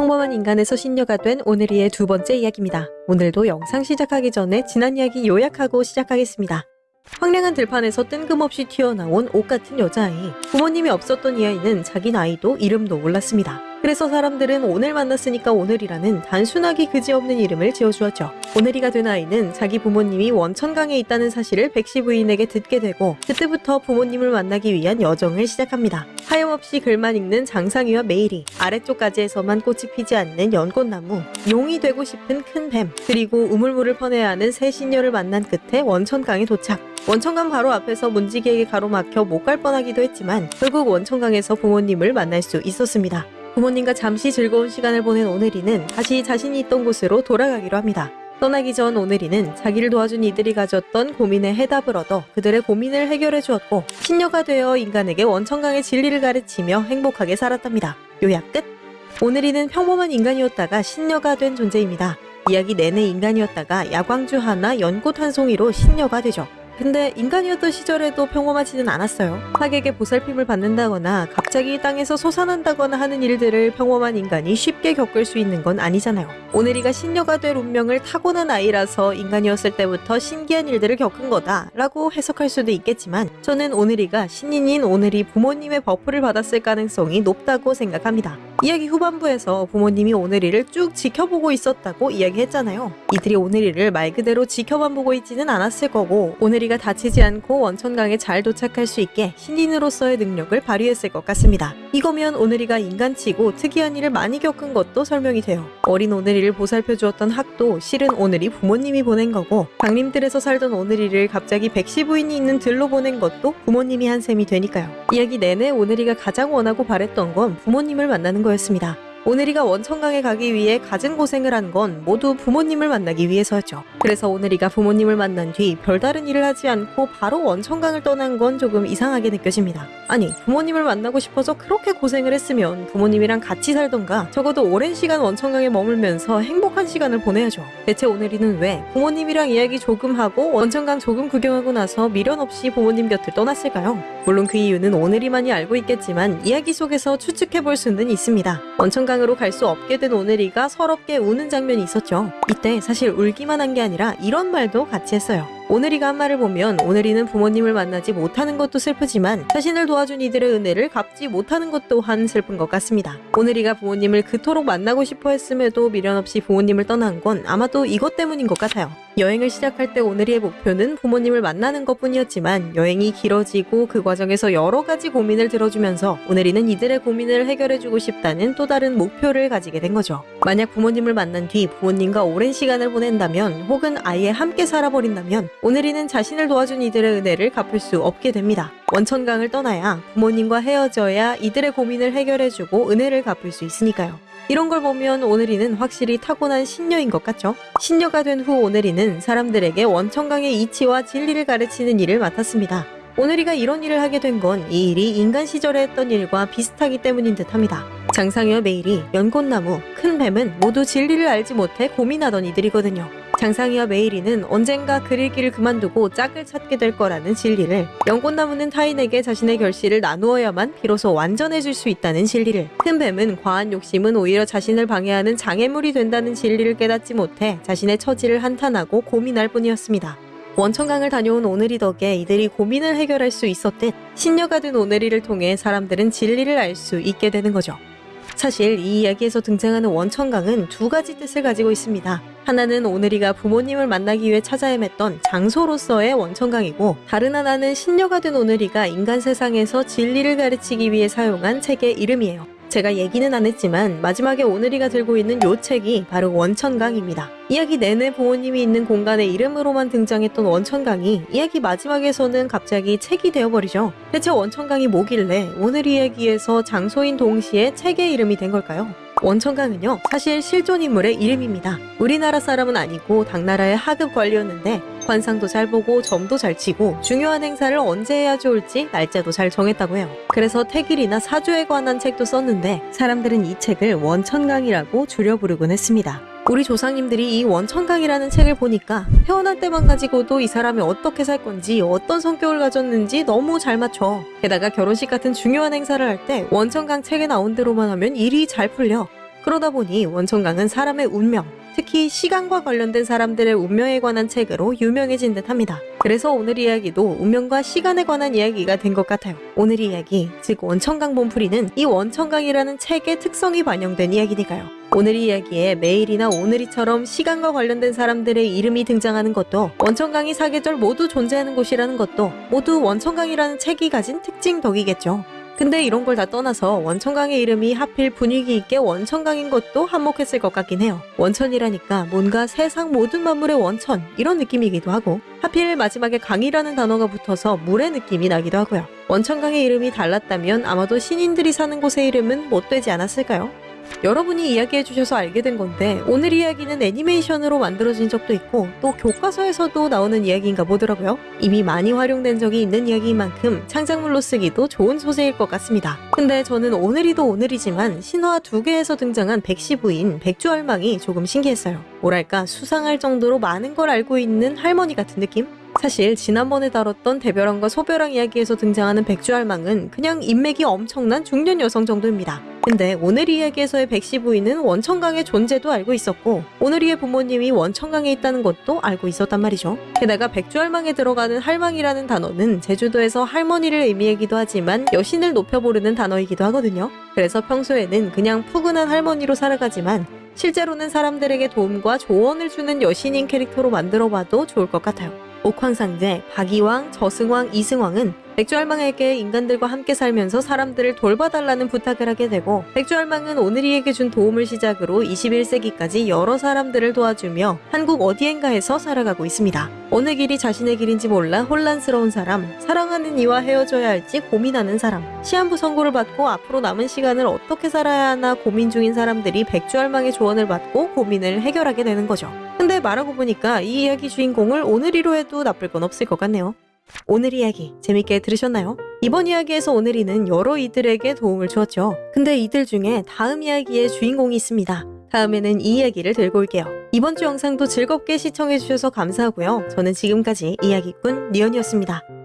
평범한 인간에서 신녀가 된 오늘이의 두 번째 이야기입니다. 오늘도 영상 시작하기 전에 지난 이야기 요약하고 시작하겠습니다. 황량한 들판에서 뜬금없이 튀어나온 옥 같은 여자아이. 부모님이 없었던 이 아이는 자기 나이도 이름도 몰랐습니다. 그래서 사람들은 오늘 만났으니까 오늘이라는 단순하기 그지없는 이름을 지어주었죠. 오늘이가 된 아이는 자기 부모님이 원천강에 있다는 사실을 백씨 부인에게 듣게 되고 그때부터 부모님을 만나기 위한 여정을 시작합니다. 하염없이 글만 읽는 장상이와 메일이 아래쪽까지에서만 꽃이 피지 않는 연꽃나무 용이 되고 싶은 큰 뱀 그리고 우물물을 퍼내야 하는 새 신녀를 만난 끝에 원천강에 도착 원천강 바로 앞에서 문지기에게 가로막혀 못 갈 뻔하기도 했지만 결국 원천강에서 부모님을 만날 수 있었습니다. 부모님과 잠시 즐거운 시간을 보낸 오늘이는 다시 자신이 있던 곳으로 돌아가기로 합니다. 떠나기 전 오늘이는 자기를 도와준 이들이 가졌던 고민에 해답을 얻어 그들의 고민을 해결해 주었고 신녀가 되어 인간에게 원천강의 진리를 가르치며 행복하게 살았답니다. 요약 끝! 오늘이는 평범한 인간이었다가 신녀가 된 존재입니다. 이야기 내내 인간이었다가 야광주 하나 연꽃 한 송이로 신녀가 되죠. 근데 인간이었던 시절에도 평범하지는 않았어요. 학에게 보살핌을 받는다거나 갑자기 땅에서 솟아난다거나 하는 일들을 평범한 인간이 쉽게 겪을 수 있는 건 아니잖아요. 오늘이가 신녀가 될 운명을 타고난 아이라서 인간이었을 때부터 신기한 일들을 겪은 거다 라고 해석할 수도 있겠지만 저는 오늘이가 신인인 오늘이 부모님의 buff를 받았을 가능성이 높다고 생각합니다. 이야기 후반부에서 부모님이 오늘이를 쭉 지켜보고 있었다고 이야기했잖아요. 이들이 오늘이를 말 그대로 지켜만 보고 있지는 않았을 거고 오늘이가 다치지 않고 원천강에 잘 도착할 수 있게 신인으로서의 능력을 발휘했을 것 같습니다. 이거면 오늘이가 인간치고 특이한 일을 많이 겪은 것도 설명이 돼요. 어린 오늘이를 보살펴 주었던 학도 실은 오늘이 부모님이 보낸 거고 강림들에서 살던 오늘이를 갑자기 백씨 부인이 있는 들로 보낸 것도 부모님이 한 셈이 되니까요. 이야기 내내 오늘이가 가장 원하고 바랬던 건 부모님을 만나는 거였습니다. 오늘이가 원천강에 가기 위해 갖은 고생을 한 건 모두 부모님을 만나기 위해서였죠. 그래서 오늘이가 부모님을 만난 뒤 별다른 일을 하지 않고 바로 원천강을 떠난 건 조금 이상하게 느껴집니다. 아니, 부모님을 만나고 싶어서 그렇게 고생을 했으면 부모님이랑 같이 살던가 적어도 오랜 시간 원천강에 머물면서 행복한 시간을 보내야죠. 대체 오늘이는 왜 부모님이랑 이야기 조금 하고 원천강 조금 구경하고 나서 미련 없이 부모님 곁을 떠났을까요? 물론 그 이유는 오늘이만이 알고 있겠지만 이야기 속에서 추측해 볼 수는 있습니다. 원천강 으로 갈 수 없게 된 오늘이가 서럽게 우는 장면이 있었죠. 이때 사실 울기만 한 게 아니라 이런 말도 같이 했어요. 오늘이가 한 말을 보면 오늘이는 부모님을 만나지 못하는 것도 슬프지만 자신을 도와준 이들의 은혜를 갚지 못하는 것 또한 슬픈 것 같습니다. 오늘이가 부모님을 그토록 만나고 싶어 했음에도 미련 없이 부모님을 떠난 건 아마도 이것 때문인 것 같아요. 여행을 시작할 때 오늘이의 목표는 부모님을 만나는 것 뿐이었지만 여행이 길어지고 그 과정에서 여러 가지 고민을 들어주면서 오늘이는 이들의 고민을 해결해주고 싶다는 또 다른 목표를 가지게 된 거죠. 만약 부모님을 만난 뒤 부모님과 오랜 시간을 보낸다면 혹은 아예 함께 살아버린다면 오늘이는 자신을 도와준 이들의 은혜를 갚을 수 없게 됩니다. 원천강을 떠나야 부모님과 헤어져야 이들의 고민을 해결해주고 은혜를 갚을 수 있으니까요. 이런 걸 보면 오늘이는 확실히 타고난 신녀인 것 같죠? 신녀가 된 후 오늘이는 사람들에게 원천강의 이치와 진리를 가르치는 일을 맡았습니다. 오늘이가 이런 일을 하게 된 건 이 일이 인간 시절에 했던 일과 비슷하기 때문인 듯 합니다. 장상희와 메일이 연꽃나무, 큰 뱀은 모두 진리를 알지 못해 고민하던 이들이거든요. 장상희와 메일이는 언젠가 그 읽기를 그만두고 짝을 찾게 될 거라는 진리를 연꽃나무는 타인에게 자신의 결실을 나누어야만 비로소 완전해질 수 있다는 진리를 큰 뱀은 과한 욕심은 오히려 자신을 방해하는 장애물이 된다는 진리를 깨닫지 못해 자신의 처지를 한탄하고 고민할 뿐이었습니다. 원천강을 다녀온 오늘이 덕에 이들이 고민을 해결할 수 있었듯 신녀가 된 오늘이를 통해 사람들은 진리를 알 수 있게 되는 거죠. 사실 이 이야기에서 등장하는 원천강은 두 가지 뜻을 가지고 있습니다. 하나는 오늘이가 부모님을 만나기 위해 찾아 헤맸던 장소로서의 원천강이고 다른 하나는 신녀가 된 오늘이가 인간 세상에서 진리를 가르치기 위해 사용한 책의 이름이에요. 제가 얘기는 안 했지만 마지막에 오늘이가 들고 있는 요 책이 바로 원천강입니다. 이야기 내내 부모님이 있는 공간의 이름으로만 등장했던 원천강이 이야기 마지막에서는 갑자기 책이 되어버리죠. 대체 원천강이 뭐길래 오늘 이야기에서 장소인 동시에 책의 이름이 된 걸까요? 원천강은요 사실 실존 인물의 이름입니다. 우리나라 사람은 아니고 당나라의 하급 관리였는데 관상도 잘 보고 점도 잘 치고 중요한 행사를 언제 해야 좋을지 날짜도 잘 정했다고 해요. 그래서 태길이나 사주에 관한 책도 썼는데 사람들은 이 책을 원천강이라고 줄여 부르곤 했습니다. 우리 조상님들이 이 원천강이라는 책을 보니까 태어날 때만 가지고도 이 사람이 어떻게 살 건지 어떤 성격을 가졌는지 너무 잘 맞춰. 게다가 결혼식 같은 중요한 행사를 할 때 원천강 책에 나온 대로만 하면 일이 잘 풀려. 그러다 보니 원천강은 사람의 운명, 특히 시간과 관련된 사람들의 운명에 관한 책으로 유명해진 듯 합니다. 그래서 오늘 이야기도 운명과 시간에 관한 이야기가 된 것 같아요. 오늘 이야기, 즉 원천강 본풀이는 이 원천강이라는 책의 특성이 반영된 이야기니까요. 오늘 이야기에 매일이나 오늘이처럼 시간과 관련된 사람들의 이름이 등장하는 것도 원천강이 사계절 모두 존재하는 곳이라는 것도 모두 원천강이라는 책이 가진 특징 덕이겠죠. 근데 이런 걸 다 떠나서 원천강의 이름이 하필 분위기 있게 원천강인 것도 한몫했을 것 같긴 해요. 원천이라니까 뭔가 세상 모든 만물의 원천 이런 느낌이기도 하고 하필 마지막에 강이라는 단어가 붙어서 물의 느낌이 나기도 하고요. 원천강의 이름이 달랐다면 아마도 신인들이 사는 곳의 이름은 못 되지 않았을까요? 여러분이 이야기해 주셔서 알게 된 건데 오늘 이야기는 애니메이션으로 만들어진 적도 있고 또 교과서에서도 나오는 이야기인가 보더라고요. 이미 많이 활용된 적이 있는 이야기인 만큼 창작물로 쓰기도 좋은 소재일 것 같습니다. 근데 저는 오늘이도 오늘이지만 신화 두 개에서 등장한 백씨 부인 백주할망이 조금 신기했어요. 뭐랄까 수상할 정도로 많은 걸 알고 있는 할머니 같은 느낌? 사실 지난번에 다뤘던 대별왕과 소별왕 이야기에서 등장하는 백주할망은 그냥 인맥이 엄청난 중년 여성 정도입니다. 근데 오늘 이야기에서의 백씨 부인은 원천강의 존재도 알고 있었고 오늘이의 부모님이 원천강에 있다는 것도 알고 있었단 말이죠. 게다가 백주할망에 들어가는 할망이라는 단어는 제주도에서 할머니를 의미하기도 하지만 여신을 높여 부르는 단어이기도 하거든요. 그래서 평소에는 그냥 푸근한 할머니로 살아가지만 실제로는 사람들에게 도움과 조언을 주는 여신인 캐릭터로 만들어봐도 좋을 것 같아요. 옥황상제, 박이왕, 저승왕, 이승왕은 백주할망에게 인간들과 함께 살면서 사람들을 돌봐달라는 부탁을 하게 되고 백주할망은 오늘이에게 준 도움을 시작으로 21세기까지 여러 사람들을 도와주며 한국 어디엔가에서 살아가고 있습니다. 어느 길이 자신의 길인지 몰라 혼란스러운 사람, 사랑하는 이와 헤어져야 할지 고민하는 사람, 시한부 선고를 받고 앞으로 남은 시간을 어떻게 살아야 하나 고민 중인 사람들이 백주할망의 조언을 받고 고민을 해결하게 되는 거죠. 근데 말하고 보니까 이 이야기 주인공을 오늘이로 해도 나쁠 건 없을 것 같네요. 오늘 이야기 재밌게 들으셨나요? 이번 이야기에서 오늘이는 여러 이들에게 도움을 주었죠. 근데 이들 중에 다음 이야기의 주인공이 있습니다. 다음에는 이 이야기를 들고 올게요. 이번 주 영상도 즐겁게 시청해주셔서 감사하고요. 저는 지금까지 이야기꾼 니언이었습니다.